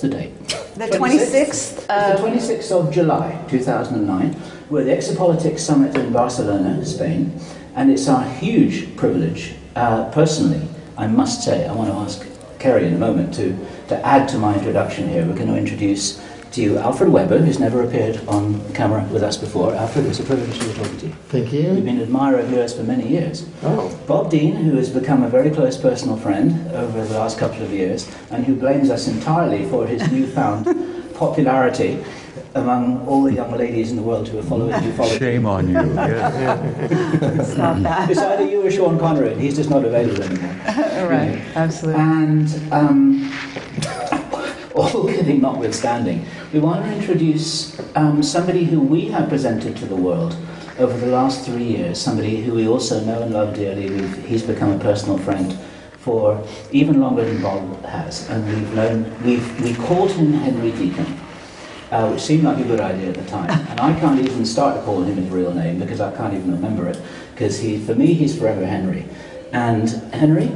what's the date? The 26th It's the of 26th of July 2009. We're at the Exopolitics Summit in Barcelona, Spain, and it's our huge privilege, uh, personally, I must say, I want to ask Kerry in a moment to, to add to my introduction here. We're going to introduce to you Alfred Webre, who's never appeared on camera with us before. Alfred, it's a privilege to be talking to you. Thank you. You've been an admirer of yours for many years. Oh, Bob Dean, who has become a very close personal friend over the last couple of years, and who blames us entirely for his newfound popularity among all the young ladies in the world who are following you. follow. Shame on you. Yes. Stop that. It's either you or Sean Connery. He's just not available anymore. right, absolutely. And um, all kidding notwithstanding, we want to introduce um, somebody who we have presented to the world over the last three years, somebody who we also know and love dearly. He's become a personal friend for even longer than Bob has, and we've known, we've, we called him Henry Deacon. Uh, which seemed like a good idea at the time, and I can't even start to call him his real name because I can't even remember it. Because he, for me, he's forever Henry. And Henry,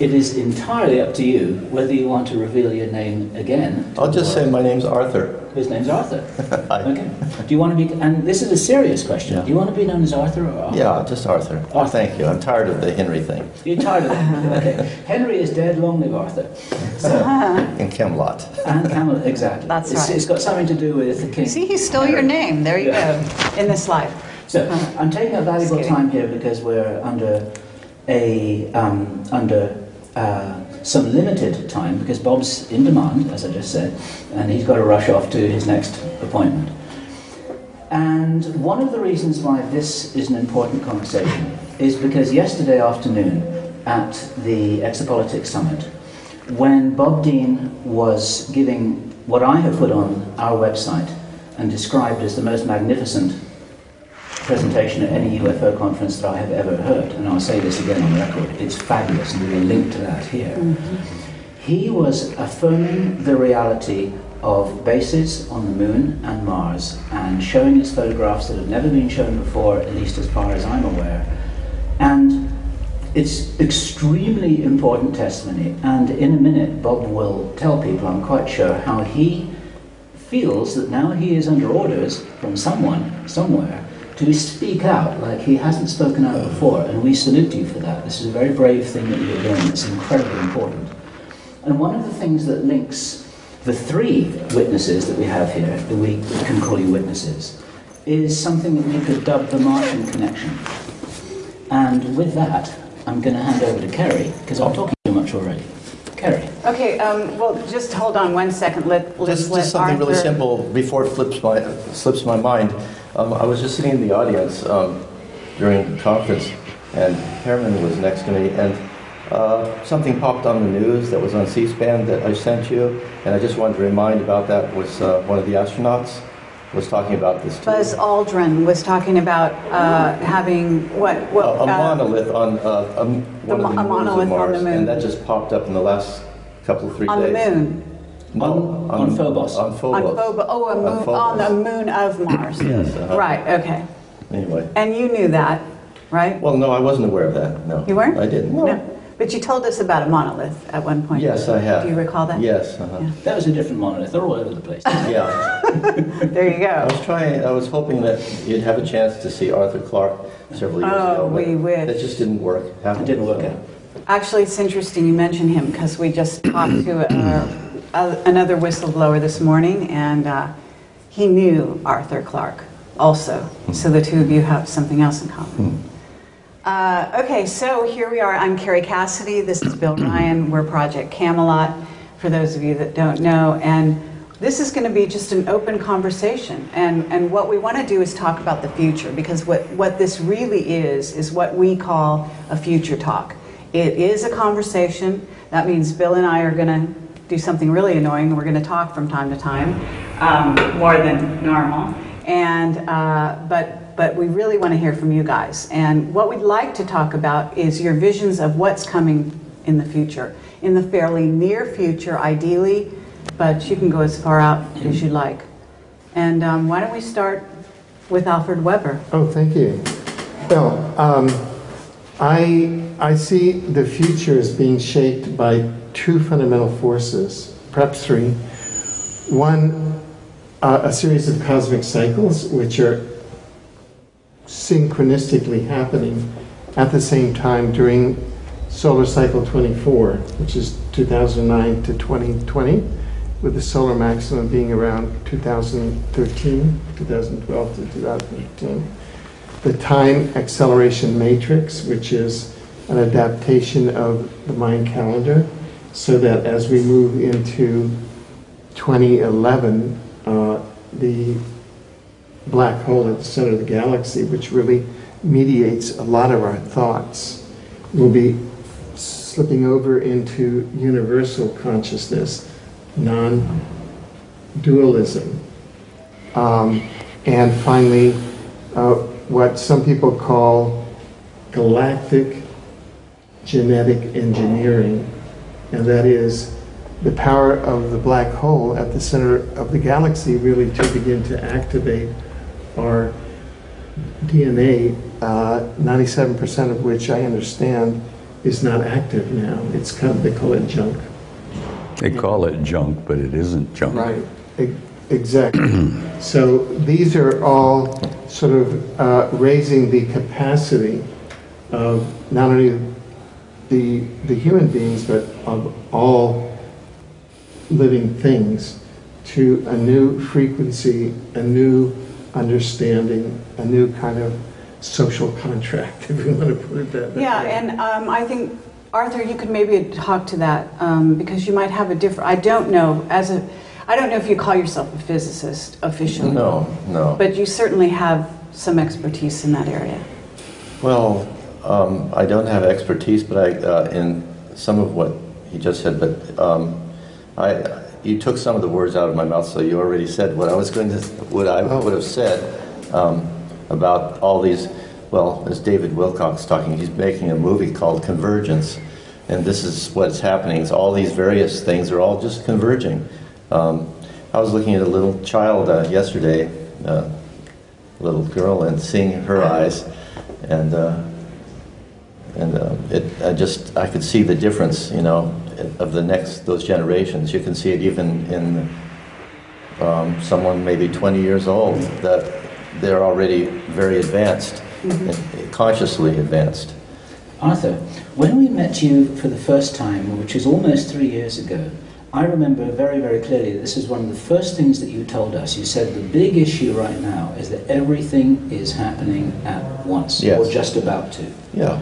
it is entirely up to you whether you want to reveal your name again. I'll just say my name's Arthur. His name's Arthur. Hi. Okay. Do you want to be? And this is a serious question. Yeah. Do you want to be known as Arthur or Arthur? Yeah, just Arthur. Oh, thank you. I'm tired of the Henry thing You're tired of it. Okay. Henry is dead. Long live Arthur. So, in Camelot. and Camelot, exactly. That's it's, right. it's got something to do with the king. See, he stole your name. There you Yeah. go, in this life. So I'm taking a valuable time here because we're under a um, under uh, some limited time because Bob's in demand, as I just said, and he's got to rush off to his next appointment. And one of the reasons why this is an important conversation is because yesterday afternoon at the Exopolitics Summit, when Bob Dean was giving what I have put on our website and described as the most magnificent presentation at any UFO conference that I have ever heard, and I'll say this again on record, it's fabulous, and we will link to that here. Mm-hmm. He was affirming the reality of bases on the moon and Mars and showing us photographs that have never been shown before, at least as far as I'm aware. And it's extremely important testimony, and in a minute, Bob will tell people, I'm quite sure, how he feels that now he is under orders from someone, somewhere, to speak out like he hasn't spoken out before, and we salute you for that. This is a very brave thing that you're doing, it's incredibly important. And one of the things that links the three witnesses that we have here, that we can call you witnesses, is something that we could dub the Martian connection. And with that, I'm going to hand over to Kerry, because I'm talking too much already. Kerry. Okay, um, well, just hold on one second. Let, let's Just, let just something really simple before it flips my, slips my mind. Um, I was just sitting in the audience um, during the conference, and Herman was next to me, and uh, something popped on the news that was on C-SPAN that I sent you, and I just wanted to remind about that was uh, one of the astronauts was talking about this too. Buzz Aldrin was talking about uh, having what? a, what a monolith on uh, a, one The of the a monolith of on the moon. and that just popped up in the last couple of three on the moon. No, On- on Phobos. On On Phobos. Phobos. Oh, a On moon, Phobos. on the moon of Mars. Yes, uh-huh. Right. Okay. Anyway, And you knew that, right? well, no, I wasn't aware of that. No, You weren't? I didn't. No. But you told us about a monolith at one point. Yes, I have. Do you recall that? Yes. Uh-huh. Yeah. That was a different monolith. They're all over the place. Yeah. There you go. I go. was trying. I was hoping that you'd have a chance to see Arthur Clarke several years Oh, ago. but we wish. That just didn't work. It didn't work out. Actually, it's interesting you mention him because we just talked to uh, uh, another whistleblower this morning, and uh, he knew Arthur Clarke also. So the two of you have something else in common. Uh, okay, so here we are. I'm Kerry Cassidy. This is Bill Ryan. We're Project Camelot, for those of you that don't know. And this is going to be just an open conversation. And, and what we want to do is talk about the future, because what, what this really is, is what we call a future talk. It is a conversation. That means Bill and I are going to do something really annoying. We're going to talk from time to time, um, more than normal. And, uh, but, but we really want to hear from you guys. And what we'd like to talk about is your visions of what's coming in the future, in the fairly near future, ideally, but you can go as far out as you like. And um, why don't we start with Alfred Webre? Oh, thank you. Well, um, I I see the future as being shaped by two fundamental forces, perhaps three. One, uh, a series of cosmic cycles which are synchronistically happening at the same time during solar cycle 24, which is 2009 to 2020, with the solar maximum being around 2013, 2012 to 2013. The time acceleration matrix, which is an adaptation of the Mayan calendar, so that as we move into 2011, uh, the black hole at the center of the galaxy, which really mediates a lot of our thoughts, will be slipping over into universal consciousness, non dualism. Um, and finally, uh, what some people call galactic genetic engineering, and that is the power of the black hole at the center of the galaxy really to begin to activate our DNA, uh, 97% of which I understand is not active now. It's kind of, they call it junk. They call it junk, but it isn't junk. Right, E- exactly. so these are all sort of uh, raising the capacity of not only the, the human beings, but of all living things to a new frequency, a new understanding, a new kind of social contract, if you want to put it that way. Yeah, and um, I think, Arthur, you could maybe talk to that um, because you might have a different, I don't know, as a, I don't know if you call yourself a physicist officially. No, no. But you certainly have some expertise in that area. Well, um, I don't have expertise, but I, uh, in some of what he just said, but um, I, you took some of the words out of my mouth, so you already said what I was going to, what I would have said um, about all these. Well, as David Wilcock talking, he's making a movie called Convergence, and this is what's happening. It's all these various things are all just converging. Um, I was looking at a little child uh, yesterday, uh, little girl, and seeing her eyes, and. Uh, and uh, it, I just I could see the difference, you know, of the next those generations. You can see it even in um, someone maybe 20 years old that they're already very advanced, and consciously advanced. Arthur, when we met you for the first time, which is almost three years ago, I remember very, very clearly that this is one of the first things that you told us. You said the big issue right now is that everything is happening at once, Yes. or just about to. Yeah.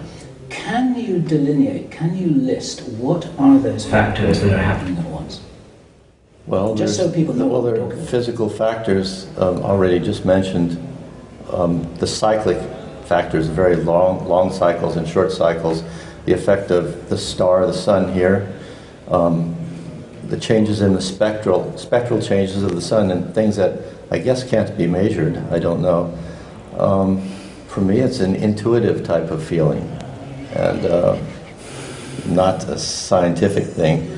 Can you delineate, can you list what are those factors that are happening at once? Well, Just so people know Well, there are physical factors um, already just mentioned. Um, the cyclic factors, very long, long cycles and short cycles. The effect of the star, the sun here. Um, the changes in the spectral spectral changes of the sun and things that I guess can't be measured. I don't know. Um, for me, it's an intuitive type of feeling, and uh, not a scientific thing.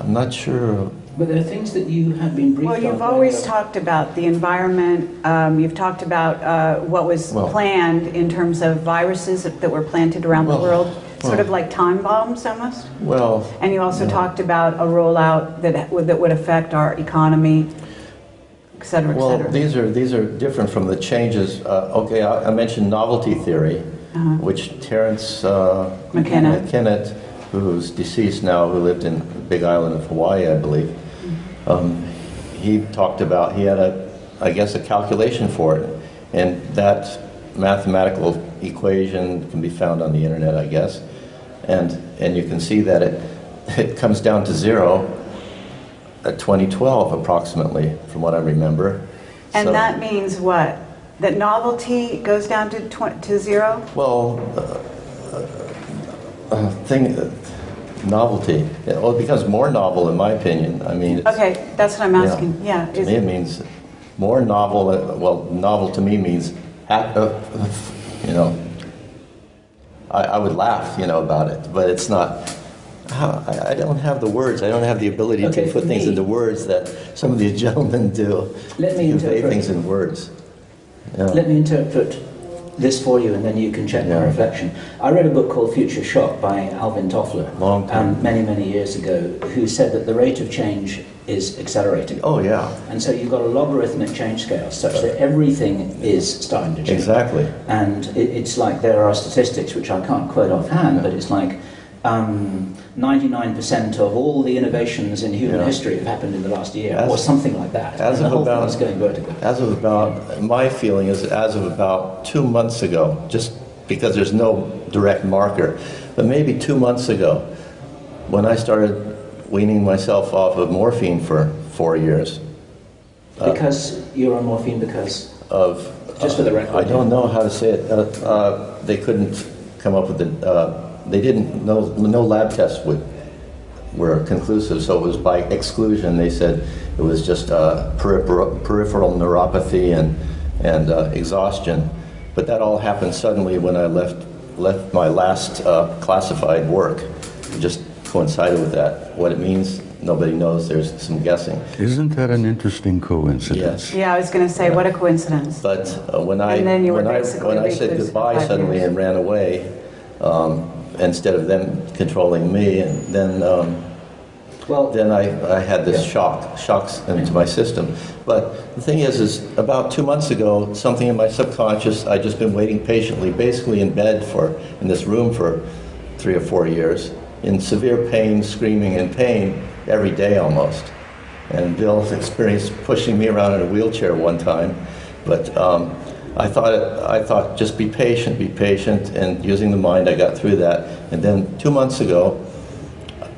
I'm not sure But there are things that you have been briefed Well, you've on always by talked about the environment, um, you've talked about uh, what was Well- planned in terms of viruses that were planted around the world, sort well. of like time bombs almost. Well, And you also Yeah. talked about a rollout that would, that would affect our economy, et cetera, et well, cetera. these are these are different from the changes. Uh, okay, I, I mentioned novelty theory, Uh-huh. which Terence uh, McKenna. McKenna, who's deceased now, who lived in Big Island of Hawaii, I believe. Um, he talked about he had a, I guess, a calculation for it, and that mathematical equation can be found on the internet, I guess, and and you can see that it it comes down to zero at 2012 approximately, from what I remember. And So- that means what? That novelty goes down to, tw- to zero? Well, uh, uh, uh, thing, uh, novelty. Well, it becomes more novel, in my opinion. I mean, it's, Okay, that's what I'm asking, yeah. to is- me, it means more novel. uh, Well, novel to me means, hap- uh, you know, I, I would laugh, you know, about it, but it's not. I, I don't have the words. I don't have the ability Okay, to put things me- into words that some of these gentlemen do. Let me convey interpret. things in words. Yeah. Let me interpret this for you, and then you can check my reflection. I read a book called Future Shock by Alvin Toffler Long um, many, many years ago, who said that the rate of change is accelerating. Oh, yeah, And so you've got a logarithmic change scale such that everything is starting to change. exactly. And it, it's like there are statistics which I can't quote offhand, but it's like um, 99% of all the innovations in human Yeah. history have happened in the last year, As- or something like that. as and the of about- going vertical. As of about, my feeling is as of about two months ago, just because there's no direct marker, but maybe two months ago, when I started weaning myself off of morphine for four years, uh, Because you're on morphine because of. Just for the record, I don't know how to say it. Uh, uh, they couldn't come up with it. They didn't, no, no lab tests would, were conclusive, so it was by exclusion. They said it was just uh, peripheral, peripheral neuropathy and, and uh, exhaustion. But that all happened suddenly when I left, left my last uh, classified work. It just coincided with that. What it means, nobody knows. There's some guessing. Isn't that an interesting coincidence? Yes. Yeah, I was going to say, what a coincidence. But uh, when I And then you were when I when I said goodbye suddenly years. and ran away, um, instead of them controlling me, and then um, well, then I, I had this Yeah. shock shocks into my system. But the thing is, is about two months ago, something in my subconscious, I'd just been waiting patiently, basically in bed for in this room for three or four years, in severe pain, screaming in pain every day almost. And Bill's experienced pushing me around in a wheelchair one time, but um, I thought I thought just be patient, be patient, and using the mind, I got through that. And then two months ago,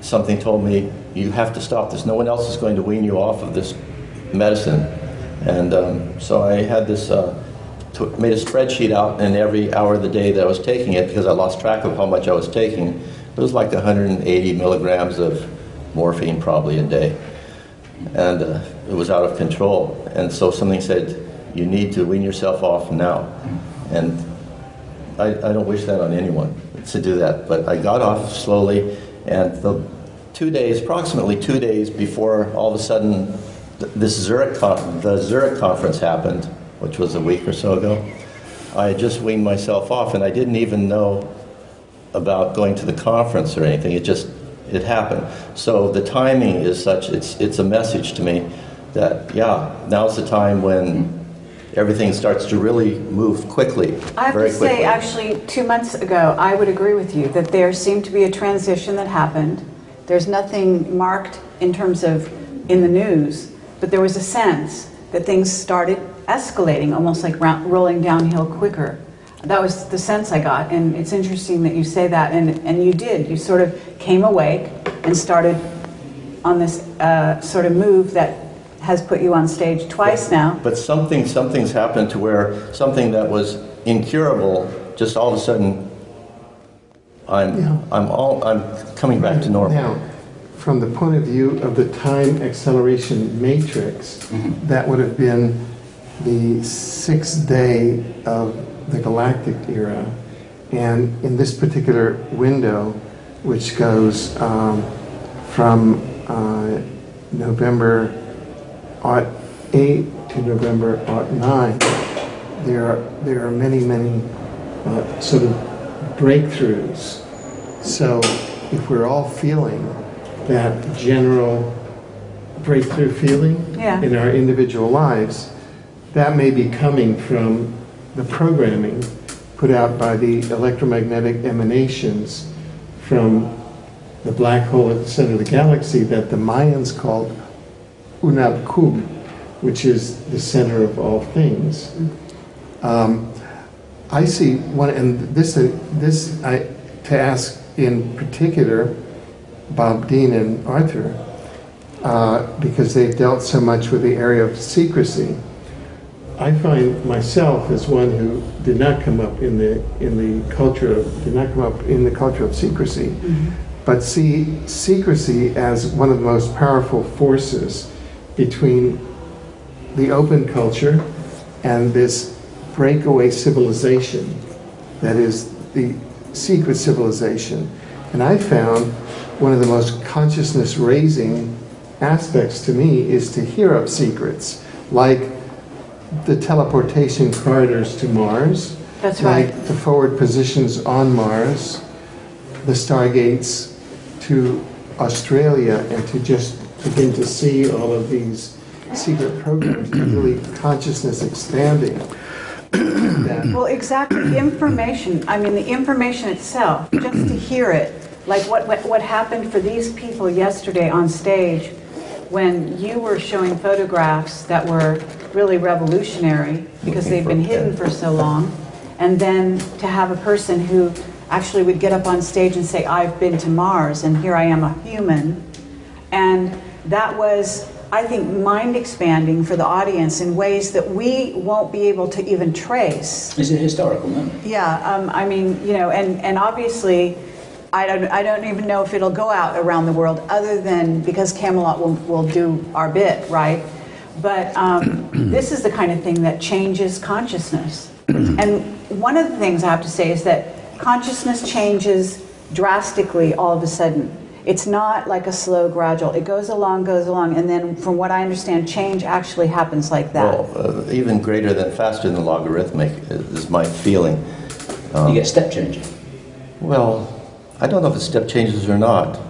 something told me you have to stop this. No one else is going to wean you off of this medicine. And um, so I had this, uh, made a spreadsheet out, and every hour of the day that I was taking it, because I lost track of how much I was taking, it was like 180 milligrams of morphine probably a day. And uh, it was out of control. And so something said, you need to wean yourself off now. And I, I don't wish that on anyone to do that, but I got off slowly, and the two days, approximately two days before all of a sudden this Zurich, the Zurich conference happened, which was a week or so ago, I had just weaned myself off, and I didn't even know about going to the conference or anything. It just it happened. So the timing is such. It's it's a message to me that yeah, now's the time when everything starts to really move quickly. I have to quickly. say, actually, two months ago, I would agree with you that there seemed to be a transition that happened. There's nothing marked in terms of in the news, but there was a sense that things started escalating, almost like rolling downhill quicker. That was the sense I got, and it's interesting that you say that, and, and you did. You sort of came awake and started on this uh, sort of move that has put you on stage twice now. But something, something's happened to where something that was incurable, just all of a sudden, I'm, Yeah. I'm all, I'm coming back to normal. Now, from the point of view of the time acceleration matrix, that would have been the sixth day of the galactic era. And in this particular window, which goes um, from uh, November aught 8 to November aught 9, there are, there are many, many uh, sort of breakthroughs. So if we're all feeling that general breakthrough feeling Yeah. in our individual lives, that may be coming from the programming put out by the electromagnetic emanations from the black hole at the center of the galaxy that the Mayans called Hunab Ku, which is the center of all things. Um, I see one, and this, uh, this I, to ask in particular Bob Dean and Arthur, uh, because they've dealt so much with the area of secrecy. I find myself as one who did not come up in the in the culture of, did not come up in the culture of secrecy, but see secrecy as one of the most powerful forces between the open culture and this breakaway civilization that is the secret civilization. And I found one of the most consciousness raising aspects to me is to hear of secrets, like the teleportation corridors to Mars, That's like right. the forward positions on Mars, the stargates to Australia, and to just begin to see all of these secret programs, really consciousness expanding. Well, exactly. Information, I mean, the information itself, just to hear it, like what, what, what happened for these people yesterday on stage when you were showing photographs that were really revolutionary because they've been hidden for so long. And then to have a person who actually would get up on stage and say, I've been to Mars and here I am a human. And that was, I think, mind expanding for the audience in ways that we won't be able to even trace. It's a historical moment. Yeah, um, I mean, you know, and, and obviously, I don't, I don't even know if it'll go out around the world other than because Camelot will, will do our bit, right? But um, this is the kind of thing that changes consciousness. and one of the things I have to say is that consciousness changes drastically all of a sudden. It's not like a slow, gradual. It goes along, goes along, and then, from what I understand, change actually happens like that. Well, uh, even greater than faster than logarithmic is my feeling. you get step changing. Well, I don't know if it's step changes or not.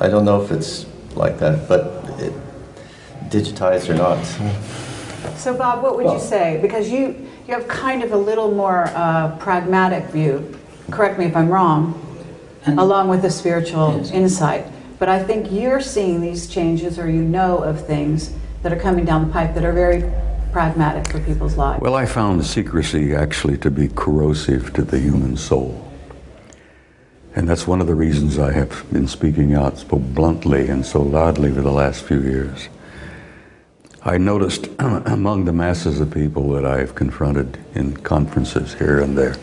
I don't know if it's like that, but it, digitized or not. So, Bob, what would Well- you say? Because you, you have kind of a little more uh, pragmatic view, correct me if I'm wrong, And- along with the spiritual Yes. insight. But I think you're seeing these changes or you know of things that are coming down the pipe that are very pragmatic for people's lives. Well, I found secrecy actually to be corrosive to the human soul. And that's one of the reasons I have been speaking out so bluntly and so loudly for the last few years. I noticed among the masses of people that I have confronted in conferences here and there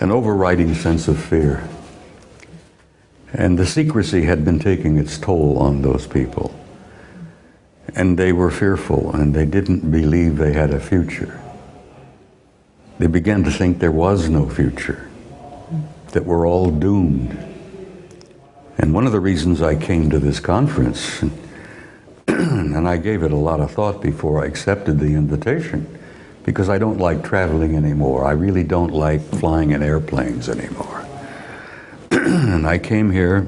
an overriding sense of fear. And the secrecy had been taking its toll on those people. And they were fearful and they didn't believe they had a future. They began to think there was no future, that we're all doomed. And one of the reasons I came to this conference, and I gave it a lot of thought before I accepted the invitation, because I don't like traveling anymore. I really don't like flying in airplanes anymore. and I came here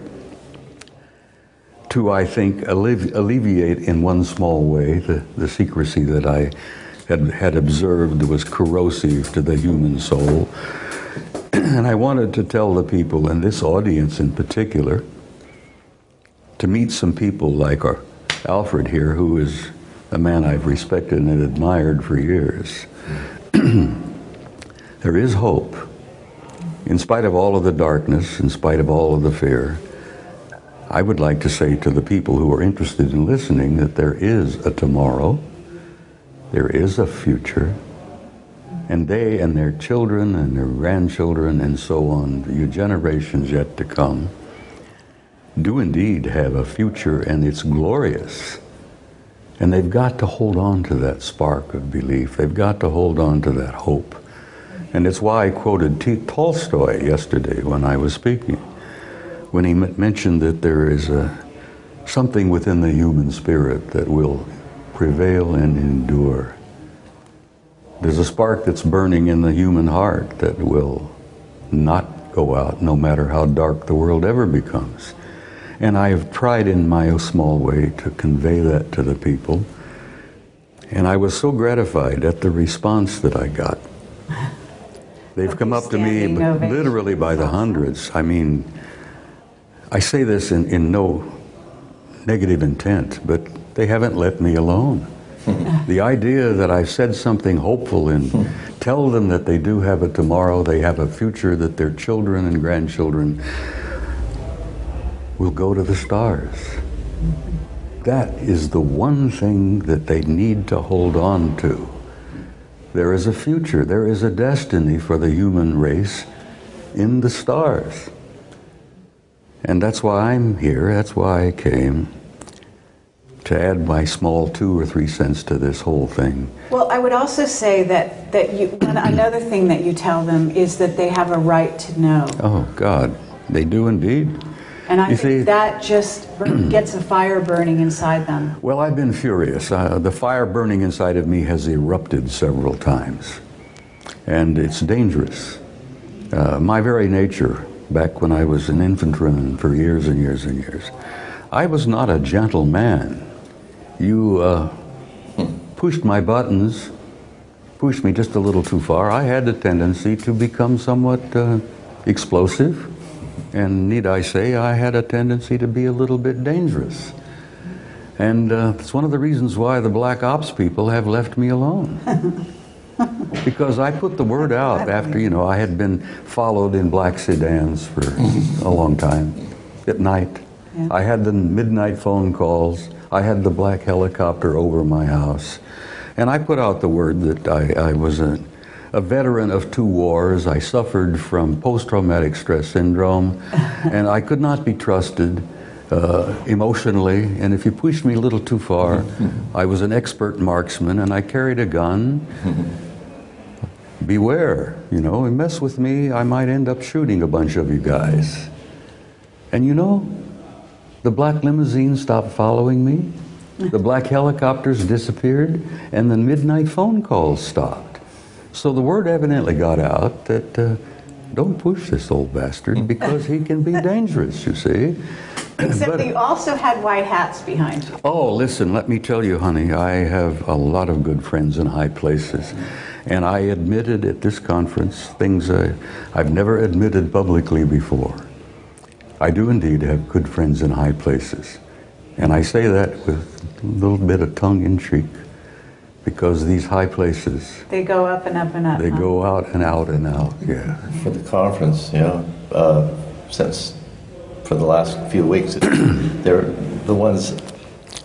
to, I think, allevi- alleviate in one small way the, the secrecy that I had, had observed was corrosive to the human soul. and I wanted to tell the people, and this audience in particular, to meet some people like our Alfred here, who is a man I've respected and admired for years. there is hope. In spite of all of the darkness, in spite of all of the fear, I would like to say to the people who are interested in listening that there is a tomorrow, there is a future, and they and their children and their grandchildren and so on, the generations yet to come, do indeed have a future and it's glorious. And they've got to hold on to that spark of belief. They've got to hold on to that hope. And it's why I quoted T- Tolstoy yesterday when I was speaking, when he mentioned that there is a, something within the human spirit that will prevail and endure. There's a spark that's burning in the human heart that will not go out no matter how dark the world ever becomes. And I have tried in my small way to convey that to the people. And I was so gratified at the response that I got. They've come up to me ovation. literally by the hundreds. I mean, I say this in, in no negative intent, but they haven't let me alone. the idea that I said something hopeful and tell them that they do have a tomorrow, they have a future, that their children and grandchildren will go to the stars. That is the one thing that they need to hold on to. There is a future, there is a destiny for the human race in the stars. And that's why I'm here, that's why I came to add my small two or three cents to this whole thing. Well, I would also say that, that you, another thing that you tell them is that they have a right to know. Oh, God, they do indeed. And I You think see- that just gets a fire burning inside them. Well, I've been furious. Uh, the fire burning inside of me has erupted several times. and it's dangerous. Uh, my very nature, back when I was an infantryman for years and years and years, I was not a gentle man. You uh, pushed my buttons, pushed me just a little too far. I had the tendency to become somewhat uh, explosive, and need I say, I had a tendency to be a little bit dangerous. And uh, it's one of the reasons why the black ops people have left me alone. because I put the word out after, you know, I had been followed in black sedans for a long time at night. Yeah. I had the midnight phone calls. I had the black helicopter over my house. And I put out the word that I, I was a, a veteran of two wars. I suffered from post traumatic stress syndrome, and I could not be trusted uh, emotionally. And if you pushed me a little too far, I was an expert marksman and I carried a gun. Beware, you know, and mess with me, I might end up shooting a bunch of you guys. And you know, the black limousine stopped following me, the black helicopters disappeared, and the midnight phone calls stopped. So the word evidently got out that uh, don't push this old bastard because he can be dangerous, you see. Except But- you also had white hats behind you. Oh, listen, let me tell you, honey, I have a lot of good friends in high places. And I admitted at this conference things I, I've never admitted publicly before. I do indeed have good friends in high places. And I say that with a little bit of tongue in cheek because these high places, They go up and up and up. they huh? go out and out and out, yeah. For the conference, you know, uh, since for the last few weeks, they're the ones,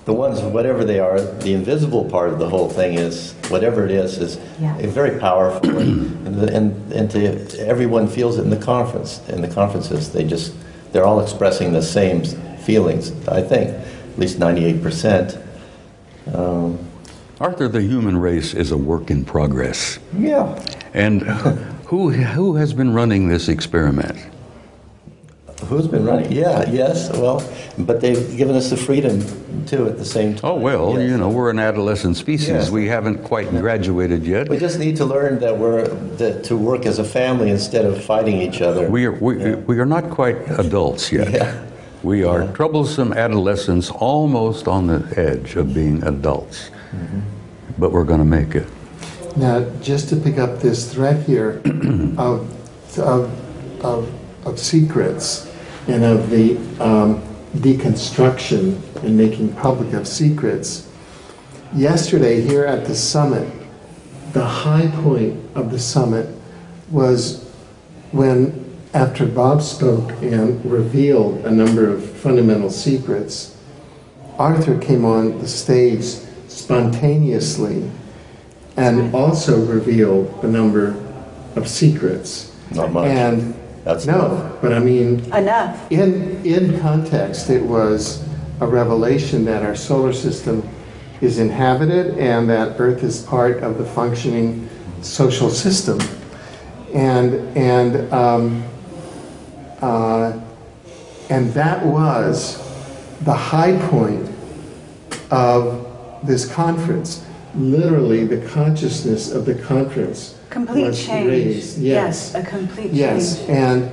the ones, whatever they are, the invisible part of the whole thing is, whatever it is, is Yeah. very powerful. and, the- and, and to, everyone feels it in the conference, in the conferences. They just, they're all expressing the same feelings, I think, at least 98%. Um, Arthur, the human race is a work in progress. yeah. And who, who has been running this experiment? Who's been running? Yeah, yes, well, but they've given us the freedom too at the same time. Oh, well, Yes. you know, we're an adolescent species. Yes. We haven't quite graduated yet. We just need to learn that we're, that to work as a family instead of fighting each other. We are, we, Yeah. we are not quite adults yet. Yeah. We are troublesome adolescents almost on the edge of being adults. But we're going to make it. Now, just to pick up this thread here of, of, of, of secrets and of the um, deconstruction and making public of secrets, yesterday here at the summit, the high point of the summit was when, after Bob spoke and revealed a number of fundamental secrets, Arthur came on the stage spontaneously and also reveal a number of secrets. Not much. And That's no, but I mean, Enough. in in context, it was a revelation that our solar system is inhabited and that Earth is part of the functioning social system, and and um, uh, and that was the high point of this conference. Literally, the consciousness of the conference Complete was change. raised. Yes. a complete Yes, change. and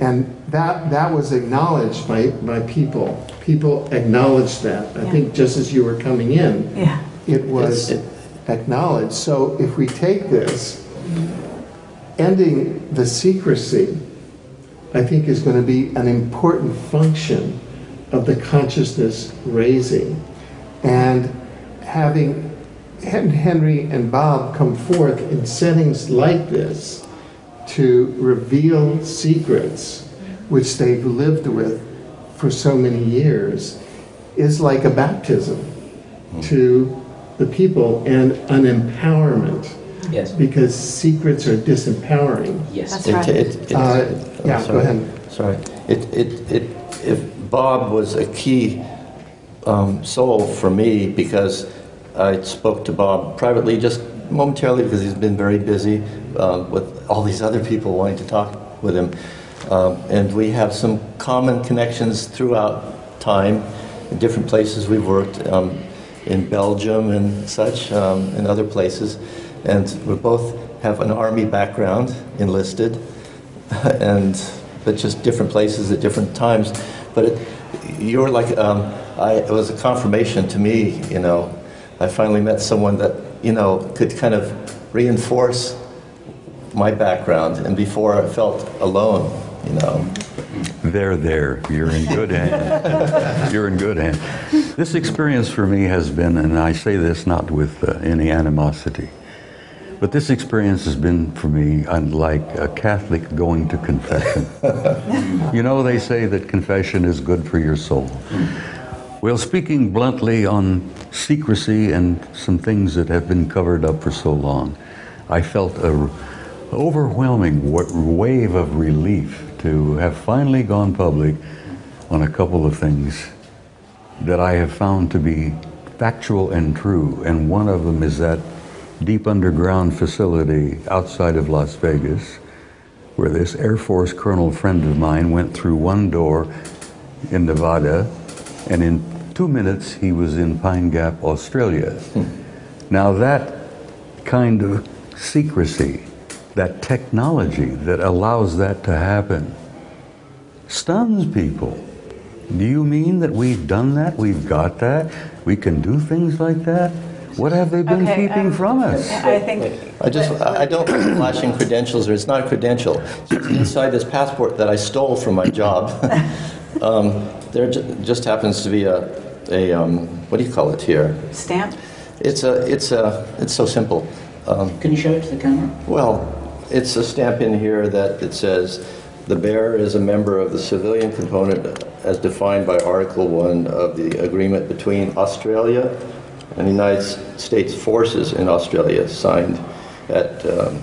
and that that was acknowledged by by people. People acknowledged that. I Yeah. think just as you were coming in, Yeah. it was It's- acknowledged. So if we take this, ending the secrecy, I think is going to be an important function of the consciousness raising, and having Henry and Bob come forth in settings like this to reveal secrets which they've lived with for so many years is like a baptism to the people and an empowerment Yes. because secrets are disempowering. Yes. That's right. it- it- Uh, I'm yeah, go sorry. ahead. Sorry. It, it, it, if Bob was a key um, soul for me because I spoke to Bob privately just momentarily because he's been very busy uh, with all these other people wanting to talk with him. Um, and we have some common connections throughout time in different places we've worked um, in Belgium and such, um, other places. And we both have an army background, enlisted, and but just different places at different times. But it, you're like, um, I, it was a confirmation to me. You know, I finally met someone that you know could kind of reinforce my background, and before I felt alone. You know. There, there. You're in good hands. You're in good hands. This experience for me has been, and I say this not with uh, any animosity, but this experience has been for me unlike a Catholic going to confession. you know, they say that confession is good for your soul. Well, speaking bluntly on secrecy and some things that have been covered up for so long, I felt a overwhelming wave of relief to have finally gone public on a couple of things that I have found to be factual and true. And one of them is that deep underground facility outside of Las Vegas, where this Air Force colonel friend of mine went through one door in Nevada, and in two minutes he was in Pine Gap, Australia. Hmm. Now, that kind of secrecy that technology that allows that to happen stuns people. Do you mean that we've done that? We've got that? We can do things like that? What have they been okay, keeping um, from us? I think. I just I don't flashing credentials, or it's not a credential. It's inside this passport that I stole from my job. um, there just happens to be a a um, what do you call it here? Stamp. It's a it's a it's so simple. Um, can you show it to the camera? Well, it's a stamp in here that it says the bearer is a member of the civilian component as defined by Article 1 of the agreement between Australia and the United States forces in Australia, signed at um,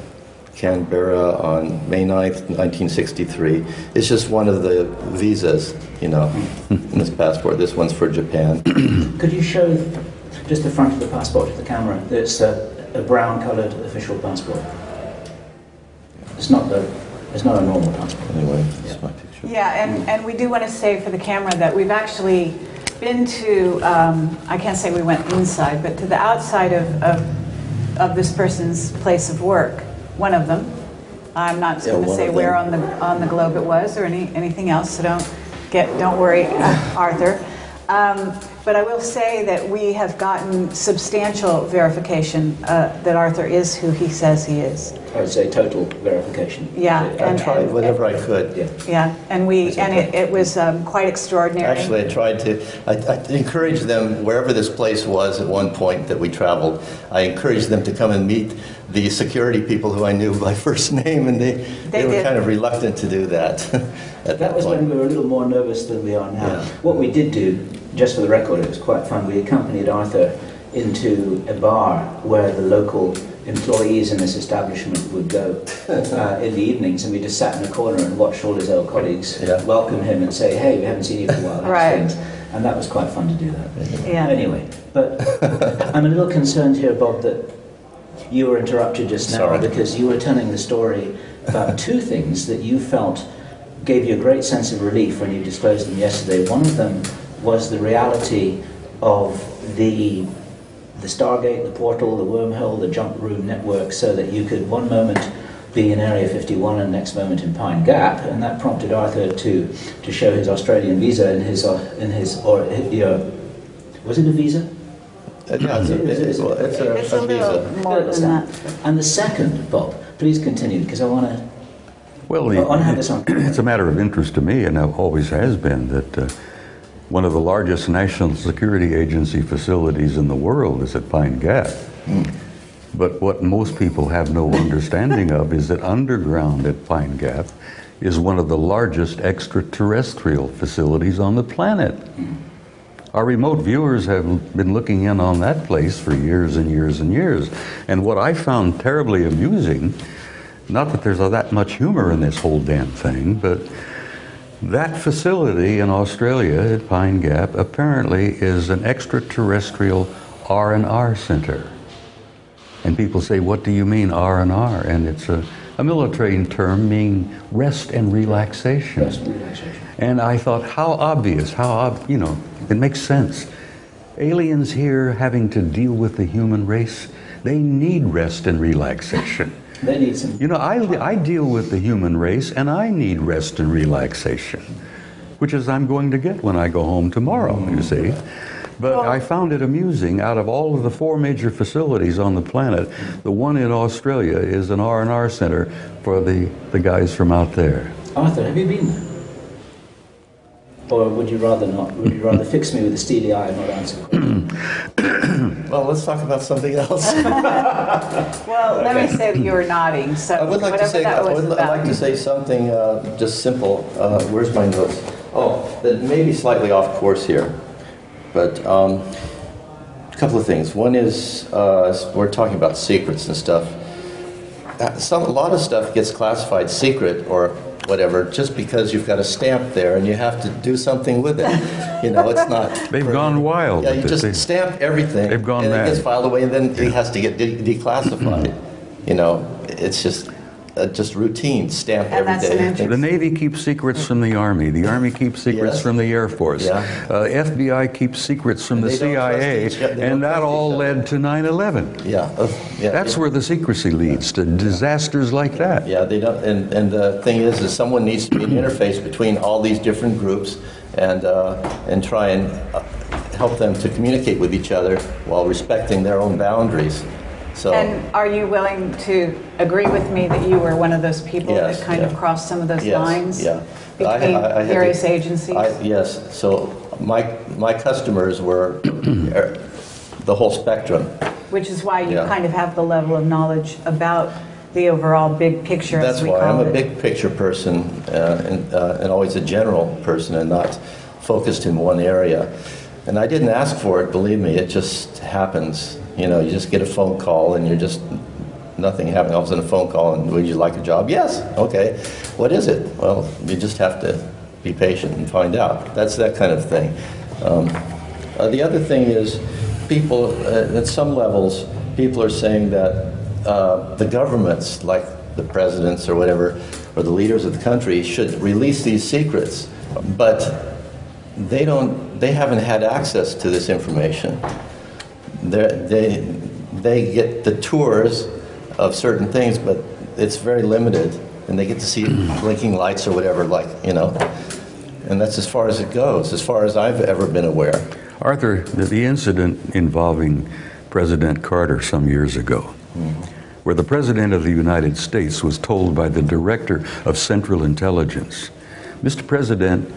Canberra on May 9th, 1963. It's just one of the visas, you know, in this passport. This one's for Japan. Could you show just the front of the passport to the camera? It's a, a brown colored official passport. It's not the, it's not a normal passport. Anyway, yeah. my picture. Yeah, and, and we do want to say for the camera that we've actually been to, um, I can't say we went inside, but to the outside of, of, of this person's place of work, one of them. I'm not Yeah, going to say where on the, on the globe it was or any, anything else, so don't get, don't worry, Arthur. Um, but I will say that we have gotten substantial verification uh, that Arthur is who he says he is. I would say total verification. Yeah, I and, tried and- whatever I could. Yeah. yeah, and we and it, it was um, quite extraordinary. Actually, I tried to, I, I encouraged them, wherever this place was at one point that we traveled, I encouraged them to come and meet the security people who I knew by first name, and they, They were did. kind of reluctant to do that at that, That was when we were a little more nervous than we are now. Yeah. What we did do, just for the record, it was quite fun. We accompanied Arthur into a bar where the local employees in this establishment would go uh, in the evenings, and we just sat in a corner and watched all his old colleagues Yeah. welcome him and say, "Hey, we haven't seen you for a while." Right. And that was quite fun to do that. Yeah. Anyway, but I'm a little concerned here, Bob, that you were interrupted just now Sorry. because you were telling the story about two things that you felt gave you a great sense of relief when you disclosed them yesterday. One of them was the reality of the the Stargate, the portal, the wormhole, the jump room network, so that you could one moment be in Area 51 and next moment in Pine Gap, and that prompted Arthur to to show his Australian visa in his uh, in his or uh, was it a visa? Uh, yeah, it's a, it's a, it's a, a little visa. more than that. And the second, Bob, please continue because I want to. Well, I want to have this on. it's a matter of interest to me, and it always has been, that uh, one of the largest national security agency facilities in the world is at Pine Gap. But what most people have no understanding of is that underground at Pine Gap is one of the largest extraterrestrial facilities on the planet. Our remote viewers have been looking in on that place for years and years and years. And what I found terribly amusing, not that there's that much humor in this whole damn thing, but that facility in Australia at Pine Gap apparently is an extraterrestrial R&R center. And people say, what do you mean R&R? And it's a, a military term meaning rest and relaxation. Rest and relaxation. And I thought, how obvious, how, ob- you know, it makes sense. Aliens here having to deal with the human race, they need rest and relaxation. They need some. You know, I, I deal with the human race and I need rest and relaxation, which is I'm going to get when I go home tomorrow, you see. But Well- I found it amusing. Out of all of the four major facilities on the planet, the one in Australia is an R&R center for the, the guys from out there. Arthur, have you been there? Or would you rather not? Would you rather fix me with a steely eye and not answer questions? Well, let's talk about something else. Well, let me say that you were nodding, so I would like to say, that I would I'd like to say something uh, just simple. Uh, where's my notes? Oh, that may be slightly off course here, but um, a couple of things. One is uh, we're talking about secrets and stuff. Uh, Some, a lot of stuff gets classified secret or whatever just because you've got a stamp there and you have to do something with it. You know, it's not. They've gone wild Yeah, you just They- stamp everything. They've gone and mad. it gets filed away, and then it has to get de- declassified. you know, it's just uh, just routine. Stamp And every that's day. an interest- The Navy keeps secrets from the Army. The Army keeps secrets Yes. from the Air Force. Yeah. Uh, FBI keeps secrets from And the they don't trust CIA, each- and that all led to 9/11. Yeah, uh, yeah. That's it- where the secrecy leads to disasters like that. Yeah, they don't. And, and the thing is, is someone needs to be an interface between all these different groups and uh, and try and uh, help them to communicate with each other while respecting their own boundaries. So. And are you willing to agree with me that you were one of those people Yes, that kind yeah. of crossed some of those Yes, lines yeah. Between I- I had various to- agencies? I- Yes, so my, my customers were er, the whole spectrum. Which is why you Yeah. kind of have the level of knowledge about the overall big picture, That's as we why I'm call a big picture person uh, and, uh, and always a general person and not focused in one area. And I didn't ask for it, believe me, it just happens. You know, you just get a phone call and you're just, nothing happening. All of a sudden a phone call and would you like a job? Yes, okay. What is it? Well, you just have to be patient and find out. That's that kind of thing. Um, uh, the other thing is, people, uh, at some levels, people are saying that uh, the governments, like the presidents or whatever, or the leaders of the country, should release these secrets. But they don't, they haven't had access to this information. They, they get the tours of certain things, but it's very limited, and they get to see mm. blinking lights or whatever, like, you know. And that's as far as it goes, as far as I've ever been aware. Arthur, the, the incident involving President Carter some years ago, mm-hmm. where the President of the United States was told by the Director of Central Intelligence, Mr. President,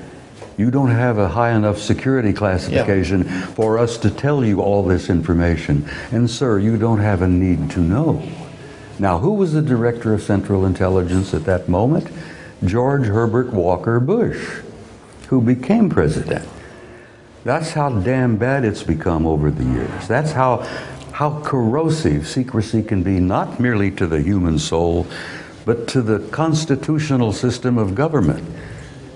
you don't have a high enough security classification for us to tell you all this information. And, sir, you don't have a need to know. Now, who was the Director of Central Intelligence at that moment? George Herbert Walker Bush, who became president. That's how damn bad it's become over the years. That's how, how corrosive secrecy can be, not merely to the human soul, but to the constitutional system of government.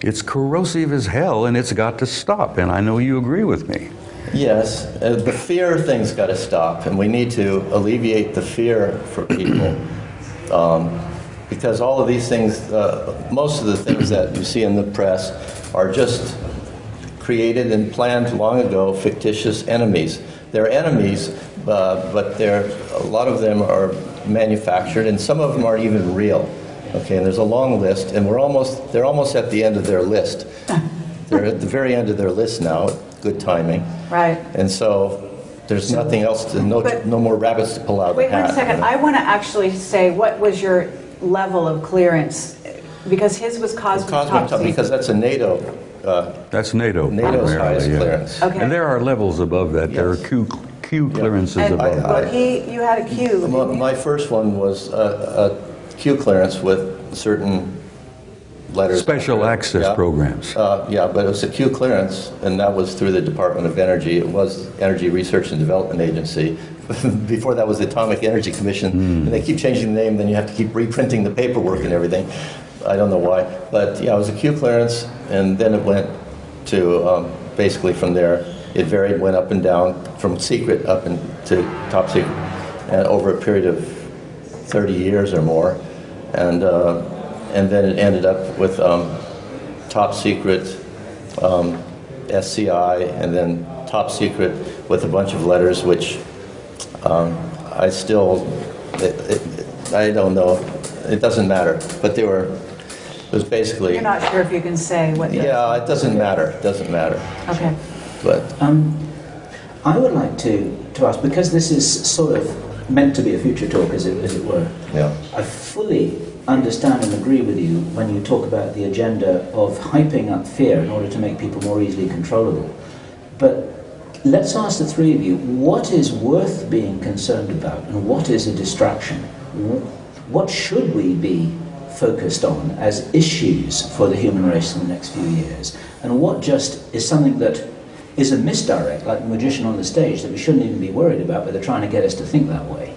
It's corrosive as hell, and it's got to stop. And I know you agree with me. Yes, uh, the fear thing's got to stop, and we need to alleviate the fear for people. Um, because all of these things, uh, most of the things that you see in the press are just created and planned long ago, fictitious enemies. They're enemies, uh, but they're, a lot of them are manufactured, and some of them aren't even real. Okay, and there's a long list, and we're almost, they're almost at the end of their list. They're at the very end of their list now, good timing. Right. And so there's nothing else to, no, But- no more rabbits to pull out of the Wait hat. one second. you know? I want to actually say, what was your level of clearance? Because his was cosmic Cosmic top top, because secret. that's a NATO, uh, That's NATO. NATO's primarily, highest yeah. clearance. Okay. And there are levels above that. There are Yes. Q, Q clearances And above I- that. he, you had a Q. My, my first one was a, Q clearance with certain letters. Special access Yeah. programs. Uh, yeah, but it was a Q clearance, and that was through the Department of Energy. It was Energy Research and Development Agency. Before that was the Atomic Energy Commission, and they keep changing the name. Then you have to keep reprinting the paperwork and everything. I don't know why, but yeah, it was a Q clearance, and then it went to um, basically from there. It varied, went up and down from secret up into top secret, and over a period of 30 years or more, and uh, and then it ended up with um, top secret, um, SCI, and then top secret with a bunch of letters, which um, I still, it, it, I don't know. It doesn't matter. But they were, it was basically, You're not sure if you can say what. the- yeah, it doesn't matter. It doesn't matter. Okay. But Um, I would like to, to ask, because this is sort of meant to be a future talk, as it, as it were, yeah, I fully understand and agree with you when you talk about the agenda of hyping up fear in order to make people more easily controllable. But let's ask the three of you what is worth being concerned about and what is a distraction? What should we be focused on as issues for the human race in the next few years? And what just is something that is a misdirect, like the magician on the stage, that we shouldn't even be worried about, but they're trying to get us to think that way?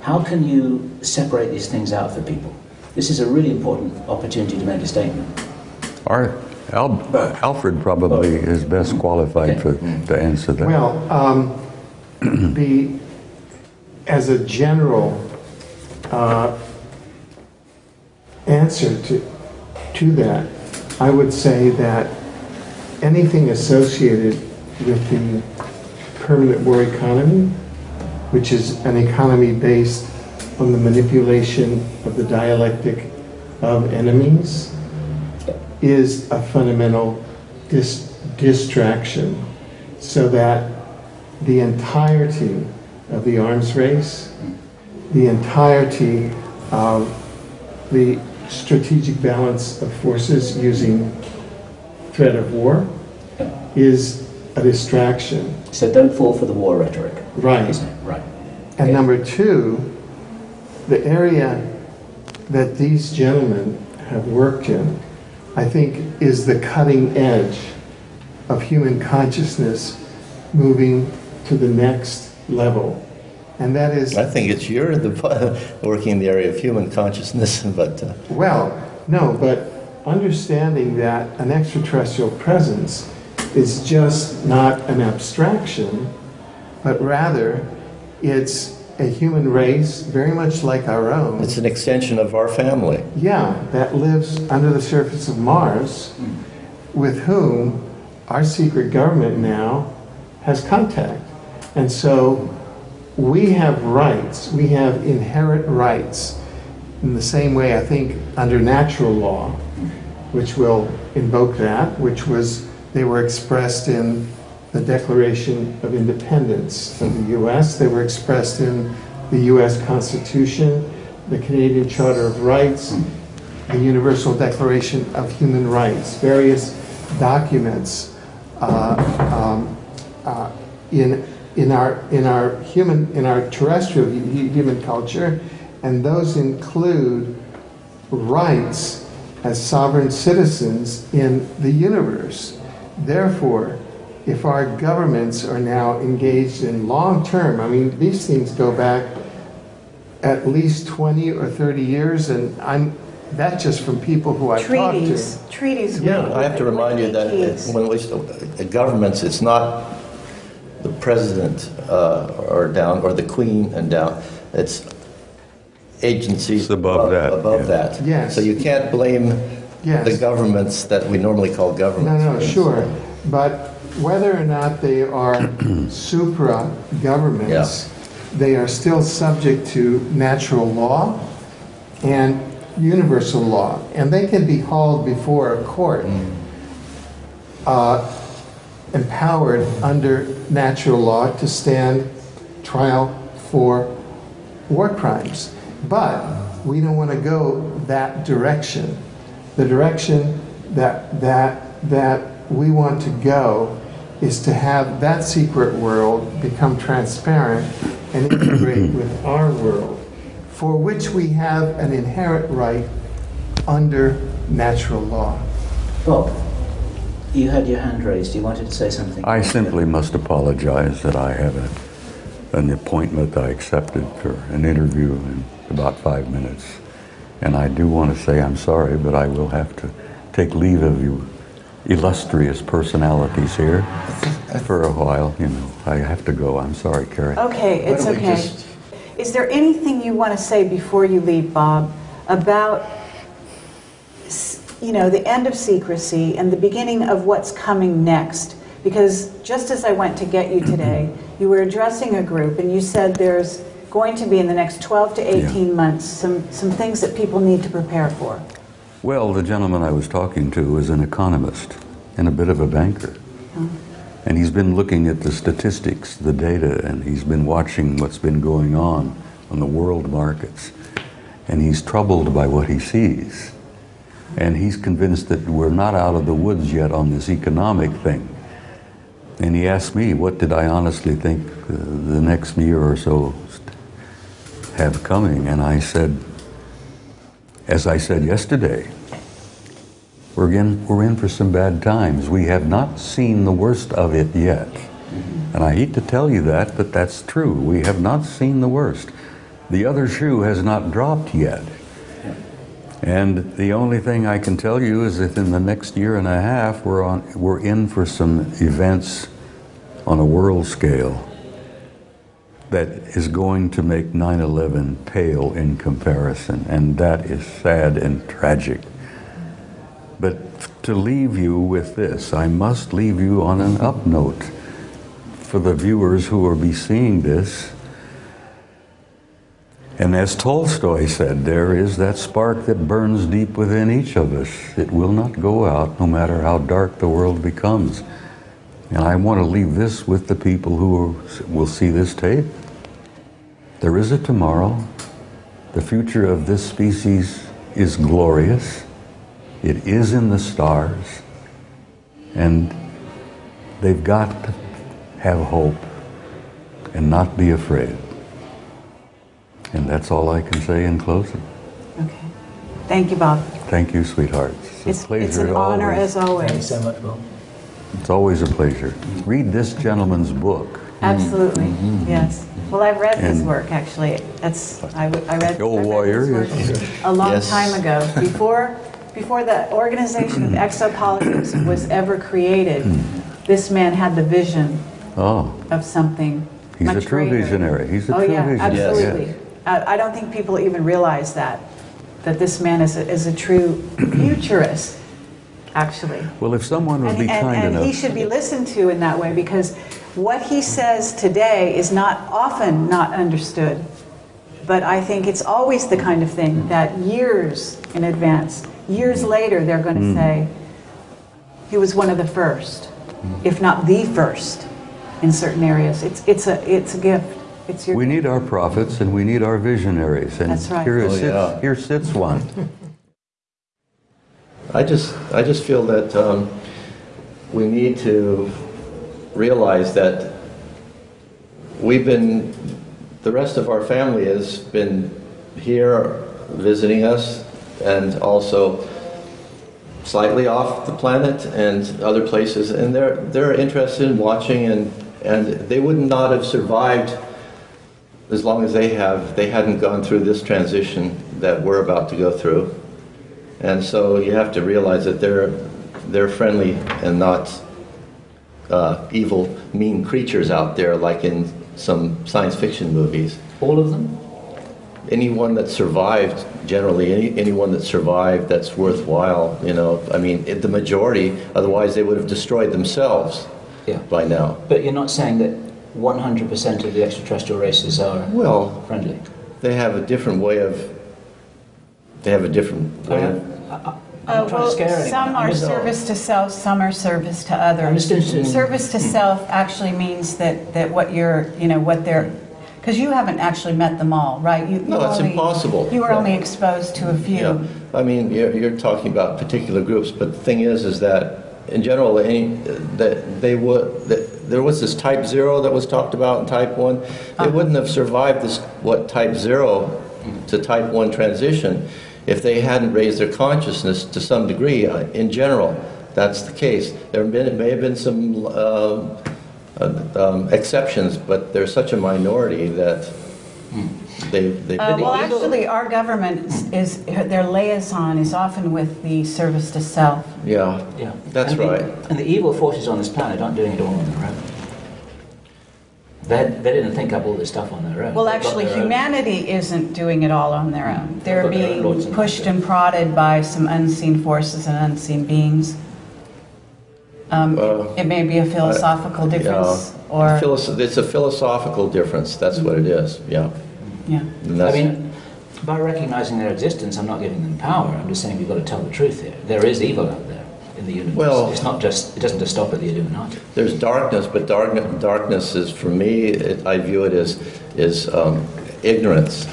How can you separate these things out for people? This is a really important opportunity to make a statement. Our, Al, Alfred probably is best qualified for, to answer that. Well, um, the, as a general uh, answer to, to that, I would say that anything associated with the permanent war economy, which is an economy based on the manipulation of the dialectic of enemies, is a fundamental dis- distraction so that the entirety of the arms race, the entirety of the strategic balance of forces using threat of war is a distraction. So don't fall for the war rhetoric. Right. Isn't it? Right. And number two, the area that these gentlemen have worked in, I think, is the cutting edge of human consciousness moving to the next level. And that is, I think it's you're the working in the area of human consciousness, but uh, well, no, but understanding that an extraterrestrial presence is just not an abstraction, but rather it's a human race very much like our own. it's an extension of our family. Yeah, that lives under the surface of Mars, with whom our secret government now has contact. And so we have rights, we have inherent rights, in the same way I think under natural law, which will invoke that, which was, they were expressed in the Declaration of Independence of the US, they were expressed in the US Constitution, the Canadian Charter of Rights, the Universal Declaration of Human Rights, various documents uh, um, uh, in, in, our, in our human, in our terrestrial human culture, and those include rights as sovereign citizens in the universe. Therefore, if our governments are now engaged in long term, I mean, these things go back at least 20 or 30 years, and I'm, that's just from people who I've talked to. Treaties, treaties. Yeah, with- I have to remind you that ETs. it- when we, the governments, it's not the president uh, or down, or the queen and down, it's agencies It's above that, Above yeah. that. Yes. So you can't blame Yes. the governments that we normally call governments. no, no, sure. But whether or not they are supra governments, they are still subject to natural law and universal law. And they can be hauled before a court, uh, empowered under natural law to stand trial for war crimes. But we don't want to go that direction. The direction that, that, that we want to go is to have that secret world become transparent and integrate with our world, for which we have an inherent right under natural law. Bob, you had your hand raised. You wanted to say something. I simply must apologize that I have a, an appointment I accepted for an interview in about five minutes. And I do want to say I'm sorry, but I will have to take leave of you illustrious personalities here for a while. You know, I have to go. I'm sorry, Kerry. Okay, it's okay. just- Is there anything you want to say before you leave, Bob, about, you know, the end of secrecy and the beginning of what's coming next? Because just as I went to get you today, you were addressing a group and you said there's going to be in the next 12 to 18 months, some, some things that people need to prepare for? Well, the gentleman I was talking to is an economist and a bit of a banker. And he's been looking at the statistics, the data, and he's been watching what's been going on on the world markets. And he's troubled by what he sees. And he's convinced that we're not out of the woods yet on this economic thing. And he asked me, what did I honestly think uh, the next year or so have coming? And I said, as I said yesterday, we're in, we're in for some bad times. We have not seen the worst of it yet. And I hate to tell you that, but that's true. We have not seen the worst. The other shoe has not dropped yet. And the only thing I can tell you is that in the next year and a half, we're, on, we're in for some events on a world scale that is going to make 9 11 pale in comparison. And that is sad and tragic. But to leave you with this, I must leave you on an up note for the viewers who will be seeing this. And as Tolstoy said, there is that spark that burns deep within each of us. It will not go out no matter how dark the world becomes. And I want to leave this with the people who will see this tape. There is a tomorrow. The future of this species is glorious. It is in the stars. And they've got to have hope and not be afraid. And that's all I can say in closing. Okay. Thank you, Bob. Thank you, sweethearts. It's, It's, a pleasure it's an honor always. as always. Thank you so much, Bob. It's always a pleasure. Read this gentleman's book. Mm. Absolutely, mm-hmm. yes. Well, I've read his work, actually. That's, I w- I read. The old I read warrior, his work yes. A long Yes. time ago, before, before the organization of exopolitics was ever created, hmm. this man had the vision Oh, of something He's a true greater. visionary. He's a oh, true yeah, visionary. Yes. absolutely. I, I don't think people even realize that, that this man is a, is a true futurist, actually. well, if someone would And, be and- kind and he should be listened to in that way because what he says today is not often not understood. But I think it's always the kind of thing hmm. that years in advance, years hmm. later, they're going to Hmm. say, he was one of the first, hmm. if not the first, in certain areas. It's, it's, a, it's a gift. It's your We need our prophets and we need our visionaries. And That's right. here, Oh, sits, yeah. here sits one. I just, I just feel that um, we need to realize that we've been, the rest of our family has been here visiting us and also slightly off the planet and other places, and they're, they're interested in watching and, and they would not have survived as long as they have, they hadn't gone through this transition that we're about to go through. And so you have to realize that they're, they're friendly and not uh, evil, mean creatures out there like in some science fiction movies. All of them? Anyone that survived, generally, any, anyone that survived that's worthwhile, you know, I mean, it- the majority, otherwise they would have destroyed themselves Yeah. by now. But you're not saying that 100% of the extraterrestrial races are Well, friendly? they have a different way of, they have a different way of I'm not trying to scare anyone. Uh, some are just- service to self, some are service to others. I'm just interested in- Service to hmm. self actually means that, that what you're, you know, what they're, because you haven't actually met them all, right? You, No, you it's impossible. You were only exposed to a few. Yeah, I mean, you're, you're talking about particular groups, but the thing is, is that in general, any, that they would, that there was this type zero that was talked about in type one. They uh-huh. wouldn't have survived this, what, type zero to type one transition if they hadn't raised their consciousness to some degree. uh, In general, that's the case. There have been, may have been some um, uh, um, exceptions, but they're such a minority that they, they. Uh, well, actually, our government is, is- their liaison is often with the service to self. Yeah, Yeah. That's and the- right. and the evil forces on this planet aren't doing it all on their own. They, they didn't think up all this stuff on their own. Well, They've actually, their own- humanity isn't doing it all on their own. They're But their being and pushed and prodded by some unseen forces and unseen beings. Um, Uh, it may be a philosophical difference, Yeah. or It's a philosophical difference, that's what it is, yeah. Yeah. I mean, by recognizing their existence, I'm not giving them power. I'm just saying we've got to tell the truth here. There is evil out there in the universe. Well- it's not just. It doesn't just stop at the Illuminati. There's darkness, but darkness, darkness is, for me, it, I view it as, is um, ignorance.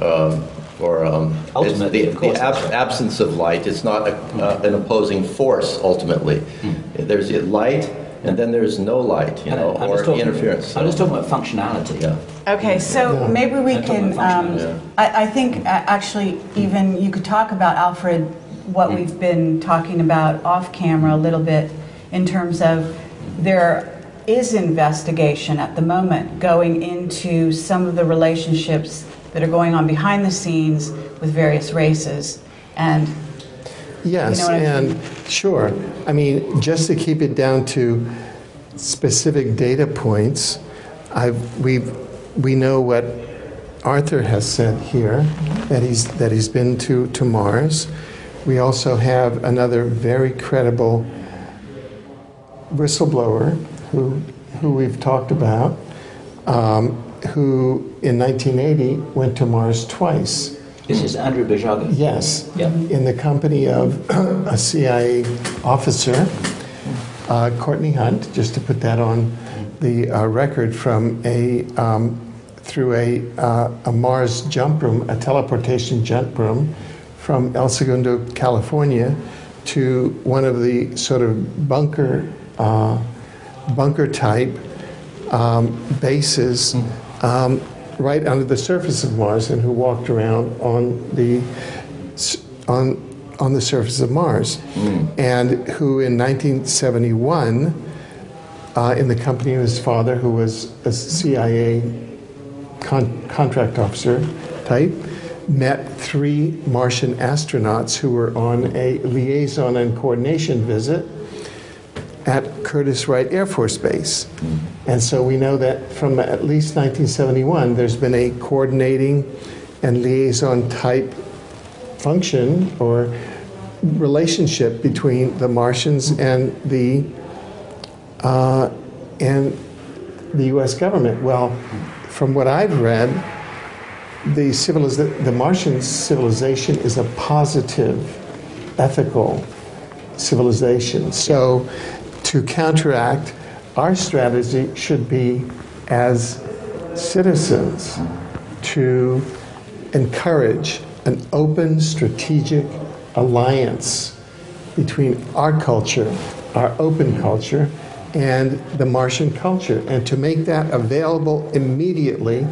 Um, or um, Ultimately, the, of course, the ab- right. absence of light. It's not a, uh, an opposing force, ultimately. Hmm. There's a light, and then there's no light, you know, I'm or talking- interference. I'm just talking about functionality. Yeah. Okay, so Yeah. maybe we I'm can, um, functionality. I, I think uh, actually even you could talk about, Alfred, what we've been talking about off camera a little bit in terms of there is investigation at the moment going into some of the relationships that are going on behind the scenes with various races. And Yes, You know what I and sure. I mean, just to keep it down to specific data points, I've, we've, we know what Arthur has said here, that he's, that he's been to, to Mars. We also have another very credible whistleblower who, who we've talked about, um, who in 1980 went to Mars twice. This is Andrew Basiago. Yes. Yeah. In the company of a CIA officer, uh, Courtney Hunt, just to put that on the uh, record from a um, through a, uh, a Mars jump room, a teleportation jump room from El Segundo, California, to one of the sort of bunker uh, bunker type um, bases um, right under the surface of Mars, and who walked around on the on on the surface of Mars, and who in 1971, uh, in the company of his father, who was a CIA con- contract officer type, met three Martian astronauts who were on a liaison and coordination visit at Curtis Wright Air Force Base. And so we know that from at least 1971, there's been a coordinating and liaison type function or relationship between the Martians and the uh, and the U.S. government. Well, from what I've read, the civiliza- the Martian civilization is a positive, ethical civilization. So, to counteract, our strategy should be as citizens to encourage an open strategic alliance between our culture, our open culture, and the Martian culture, and to make that available immediately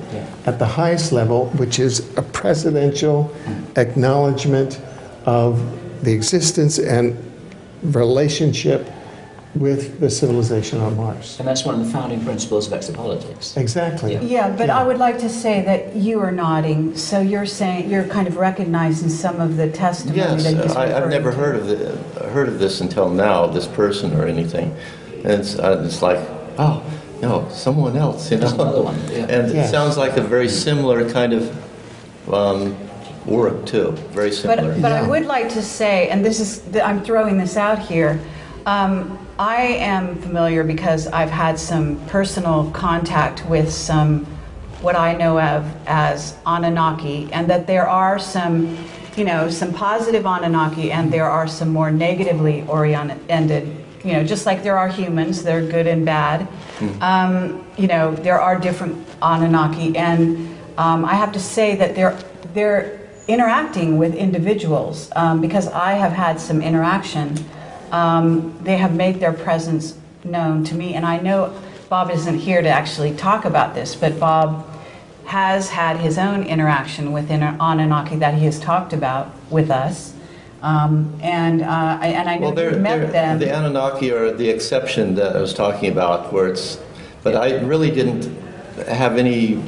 at the highest level, which is a presidential acknowledgement of the existence and relationship with the civilization on Mars. And that's one of the founding principles of exopolitics. Exactly. Yeah. Yeah, but I would like to say that you are nodding, so you're saying, you're kind of recognizing some of the testimony Yes, that he's I, I've never to. heard of the, heard of this until now, this person or anything. And it's, uh, it's like, oh, no, someone else, you know. Another one, yeah. And it sounds like a very similar kind of um, work too. Very similar. But, but I would like to say, and this is, I'm throwing this out here, um, I am familiar because I've had some personal contact with some, what I know of as Anunnaki, and that there are some, you know, some positive Anunnaki and there are some more negatively oriented, you know, just like there are humans, they're good and bad. Um, you know, there are different Anunnaki, and um, I have to say that they're, they're interacting with individuals um, because I have had some interaction. Um, they have made their presence known to me, and I know Bob isn't here to actually talk about this, but Bob has had his own interaction with Anunnaki that he has talked about with us. Um, and, uh, I, and I know Well, they're, you've met they're, them. the Anunnaki are the exception that I was talking about, where it's, but I really didn't have any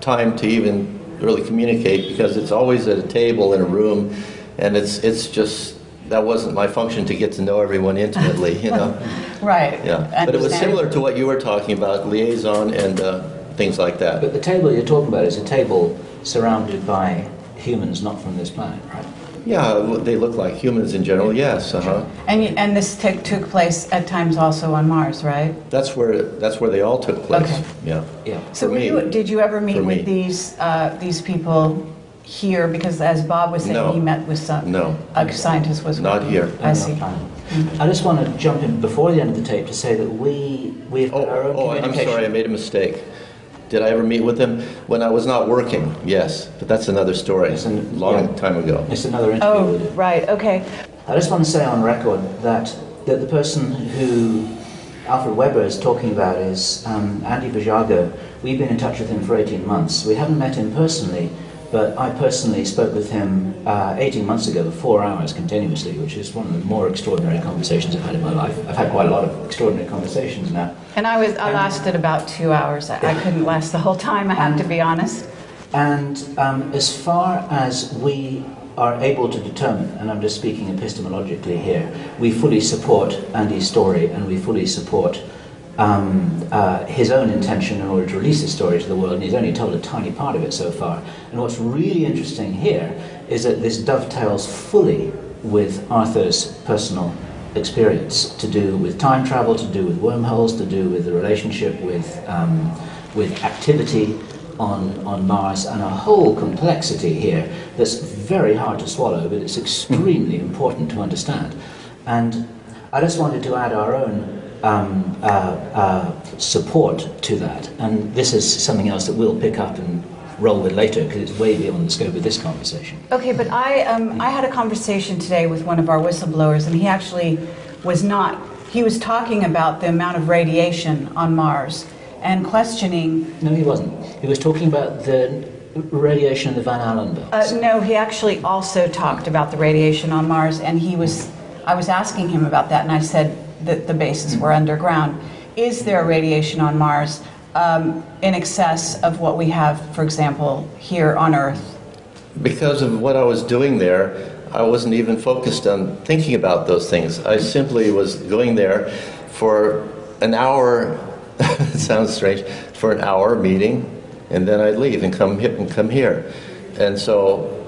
time to even really communicate because it's always at a table in a room, and it's it's just that wasn't my function to get to know everyone intimately, you know. right. Yeah, but it was similar to what you were talking about, liaison and uh, things like that. But the table you're talking about is a table surrounded by humans not from this planet, right? Yeah, they look like humans in general. Yes, uh huh. And, and this took, took place at times also on Mars, right? That's where that's where they all took place. Okay. Yeah. Yeah. So For me. you, did you ever meet with these, uh, these people here? Because as Bob was saying, No. he met with some, No. a scientist was. Not here. I see. I just want to jump in before the end of the tape to say that we we've Oh, got our own oh, I'm sorry, I made a mistake. Did I ever meet with him? when I was not working? Yes, but that's another story. Yes, and- long yeah. time ago. It's another interview. Oh, right, okay. I just want to say on record that, that the person who Alfred Webre is talking about is um, Andy Basiago. We've been in touch with him for 18 months. We haven't met him personally, but I personally spoke with him uh, 18 months ago, for four hours continuously, which is one of the more extraordinary conversations I've had in my life. I've had quite a lot of extraordinary conversations now. And I was, I lasted about two hours. I I couldn't last the whole time, I have to be honest. And um, as far as we are able to determine, and I'm just speaking epistemologically here, we fully support Andy's story and we fully support um, uh, his own intention in order to release his story to the world, and he's only told a tiny part of it so far. And what's really interesting here is that this dovetails fully with Arthur's personal experience to do with time travel, to do with wormholes, to do with the relationship with, um, with activity on, on Mars, and a whole complexity here that's very hard to swallow, but it's extremely important to understand. And I just wanted to add our own um, uh, uh, support to that, and this is something else that we'll pick up and roll with later because it's way beyond the scope of this conversation. Okay, but I, um, I had a conversation today with one of our whistleblowers, and he actually was not, he was talking about the amount of radiation on Mars and questioning, No, he wasn't. He was talking about the radiation in the Van Allen belts. uh, no, he actually also talked about the radiation on Mars, and he was, I was asking him about that, and I said that the bases were underground. Is there radiation on Mars um, in excess of what we have, for example, here on Earth? Because of what I was doing there, I wasn't even focused on thinking about those things. I simply was going there for an hour, it sounds strange, for an hour meeting, and then I'd leave and come, and come here. And so,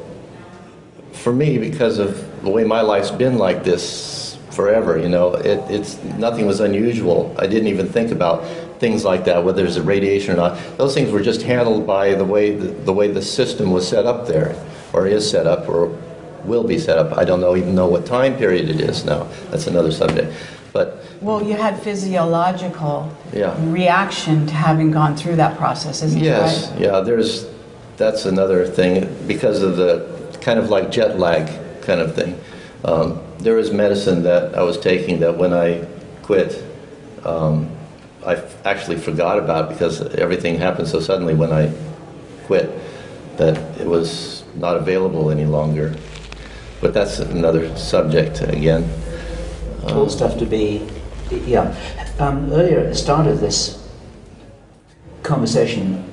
for me, because of the way my life's been like this forever, you know, it, it's nothing was unusual. I didn't even think about things like that, whether there's a radiation or not. Those things were just handled by the way the, the way the system was set up there, or is set up, or will be set up. I don't know even know what time period it is now. That's another subject. But Well, you had physiological Yeah. reaction to having gone through that process, isn't Yes, it right? yeah, there's, that's another thing, because of the, kind of like jet lag kind of thing. Um, there was medicine that I was taking that when I quit, um, I f- actually forgot about because everything happened so suddenly when I quit that it was not available any longer. But that's another subject again. all stuff to be, yeah. Um, earlier at the start of this conversation,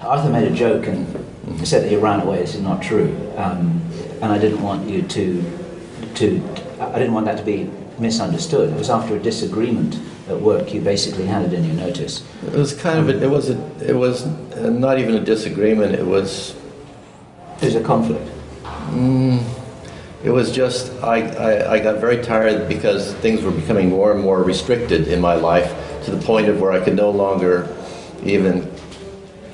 Arthur made a joke and said that he ran away. This is not true, um, and I didn't want you to, to, I didn't want that to be misunderstood. It was after a disagreement at work. You basically handed in your notice. It was kind of a, it was a, it was not even a disagreement. It was It was a conflict. Mm, it was just, I, I, I got very tired because things were becoming more and more restricted in my life to the point of where I could no longer even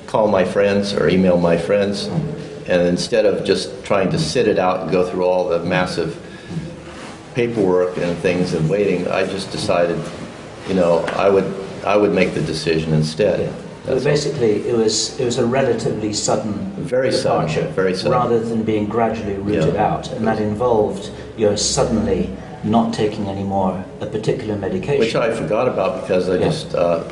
call my friends or email my friends. Mm. And instead of just trying to sit it out and go through all the massive paperwork and things and waiting, I just decided, you know, I would, I would make the decision instead. Yeah. Was all. basically, it was, it was a relatively sudden Very sudden, very sudden. rather than being gradually rooted Yeah. out, and that involved your suddenly not taking any more a particular medication. Which I forgot about because I Yeah. just, uh,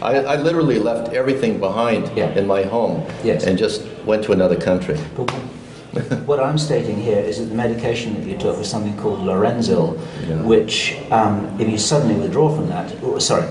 I, I literally left everything behind Yeah. in my home Yes. and just went to another country. But what I'm stating here is that the medication that you took was something called Lorenzil, Yeah. which, um, if you suddenly withdraw from that, or, sorry,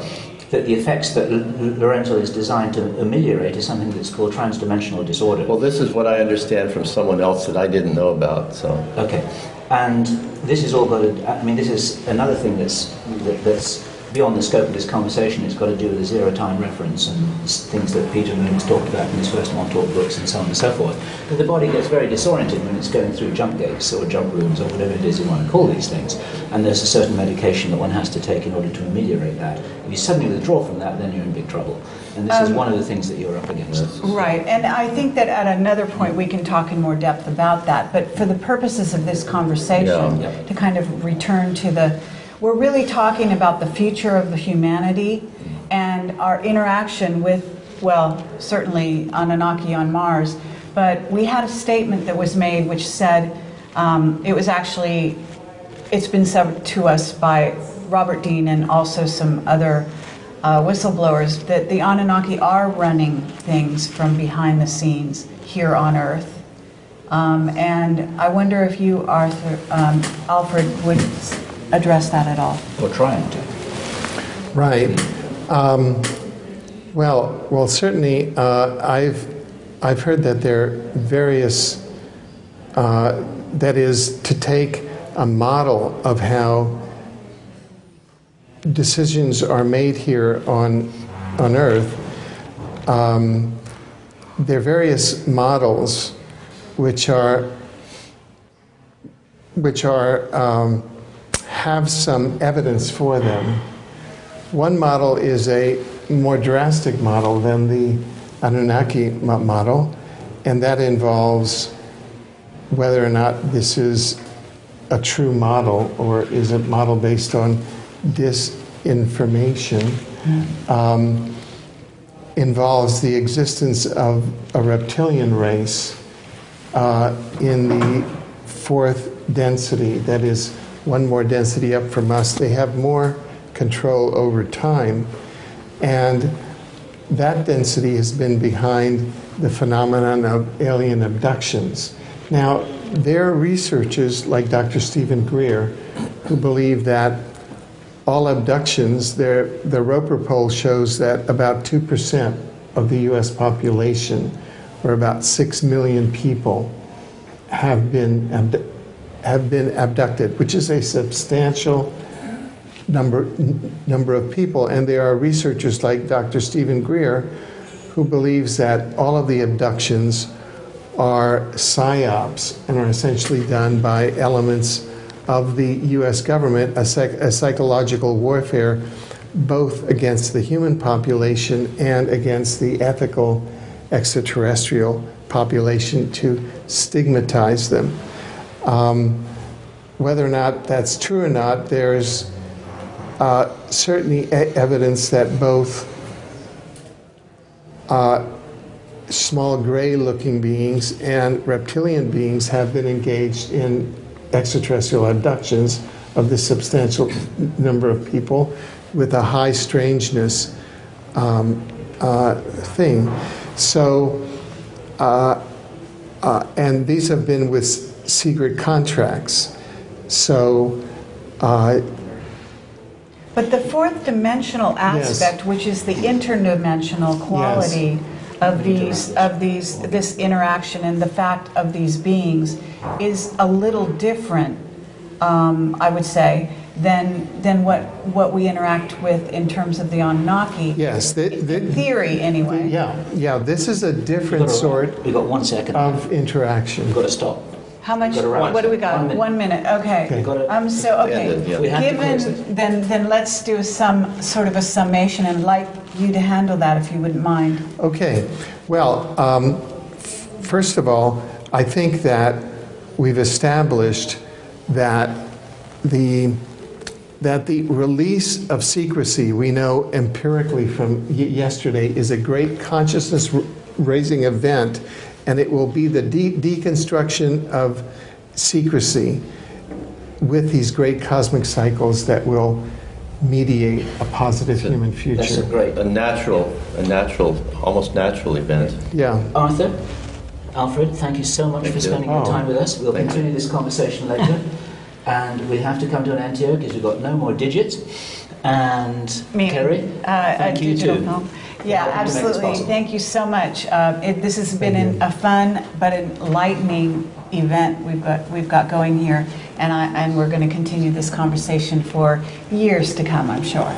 that the effects that Lorenzil is designed to ameliorate is something that's called transdimensional disorder. Well, this is what I understand from someone else that I didn't know about, so. Okay, and this is all got. I mean, this is another thing that's, that, that's beyond the scope of this conversation. It's got to do with the zero time reference and things that Peter Moon has talked about in his first Montauk books and so on and so forth. But the body gets very disoriented when it's going through jump gates or jump rooms or whatever it is you want to call these things. And there's a certain medication that one has to take in order to ameliorate that. If you suddenly withdraw from that, then you're in big trouble. And this is Um, one of the things that you're up against. Right, and I think that at another point we can talk in more depth about that, but for the purposes of this conversation, Yeah. to kind of return to the, we're really talking about the future of the humanity and our interaction with, well, certainly Anunnaki on Mars, but we had a statement that was made which said, um, it was actually, it's been said to us by Robert Dean and also some other uh, whistleblowers that the Anunnaki are running things from behind the scenes here on Earth. Um, and I wonder if you, Arthur, um, Alfred, would address that at all. Or trying to. Right. Um, well, well, certainly, uh, I've I've heard that there are various. Uh, that is to take a model of how decisions are made here on on Earth. Um, there are various models, which are which are um, have some evidence for them. One model is a more drastic model than the Anunnaki model, and that involves whether or not this is a true model or is a model based on disinformation. Um, involves the existence of a reptilian race uh, in the fourth density, that is, one more density up from us. They have more control over time, and that density has been behind the phenomenon of alien abductions. Now, there are researchers like Dr. Stephen Greer who believe that all abductions, the Roper poll shows that about 2% of the US population, or about 6 million people, have been, abdu- have been abducted, which is a substantial number, number of people. And there are researchers like Dr. Stephen Greer who believes that all of the abductions are psyops and are essentially done by elements of the US government, a, psych- a psychological warfare both against the human population and against the ethical extraterrestrial population to stigmatize them. Um, whether or not that's true or not, there's uh, certainly evidence that both uh, small gray looking beings and reptilian beings have been engaged in extraterrestrial abductions of this substantial number of people with a high strangeness um, uh, thing. So, uh, uh, and these have been with secret contracts. So, uh, But the fourth dimensional Yes. aspect, which is the interdimensional quality of these, of these, this interaction and the fact of these beings is a little different, um, I would say, than, than what, what we interact with in terms of the Anunnaki. yes, the, the, In theory, anyway. yeah, yeah, this is a different sort We've got one second. of interaction. We've got to stop. How much, Gotta wrap. what do we got? One minute. One minute, okay. Okay. Gotta- Um, so, okay. Yeah, yeah. We have to close Given, it. then, then let's do some, sort of a summation and like you to handle that if you wouldn't mind. Okay, well, um, f- first of all, I think that we've established that the that the release of secrecy we know empirically from y- yesterday is a great consciousness r- raising event, and it will be the de- deconstruction of secrecy with these great cosmic cycles that will mediate a positive human future. That's a future. great. A natural, a natural, almost natural event. Yeah. Arthur, Alfred, thank you so much Thank for you. spending your Oh. time with us. We'll Thank you. continue this conversation later. and we have to come to an end here because we've got no more digits. And Me- Kerry, Uh, thank a you digital too. Yeah, helping to make this absolutely. Thank you so much. Uh, it, this has been an, a fun but enlightening event we've got we've got going here, and I and we're going to continue this conversation for years to come. I'm sure.